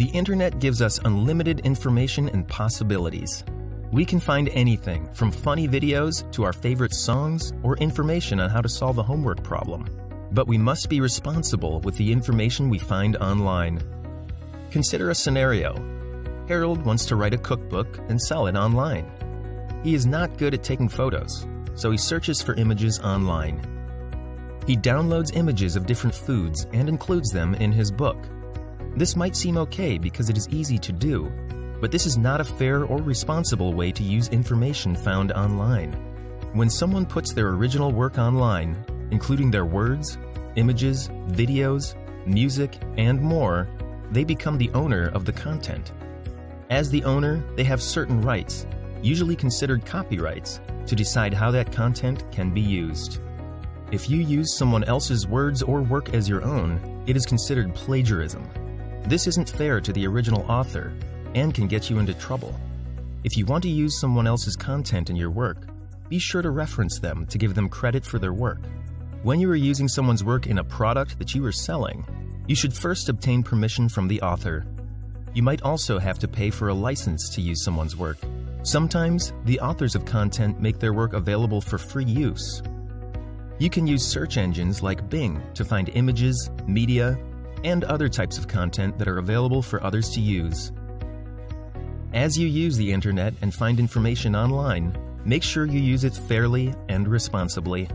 The internet gives us unlimited information and possibilities. We can find anything from funny videos to our favorite songs or information on how to solve a homework problem. But we must be responsible with the information we find online. Consider a scenario. Harold wants to write a cookbook and sell it online. He is not good at taking photos, so he searches for images online. He downloads images of different foods and includes them in his book. This might seem okay because it is easy to do, but this is not a fair or responsible way to use information found online. When someone puts their original work online, including their words, images, videos, music, and more, they become the owner of the content. As the owner, they have certain rights, usually considered copyrights, to decide how that content can be used. If you use someone else's words or work as your own, it is considered plagiarism. This isn't fair to the original author and can get you into trouble. If you want to use someone else's content in your work, be sure to reference them to give them credit for their work. When you are using someone's work in a product that you are selling, you should first obtain permission from the author. You might also have to pay for a license to use someone's work. Sometimes, the authors of content make their work available for free use. You can use search engines like Bing to find images, media, and other types of content that are available for others to use. As you use the internet and find information online, make sure you use it fairly and responsibly.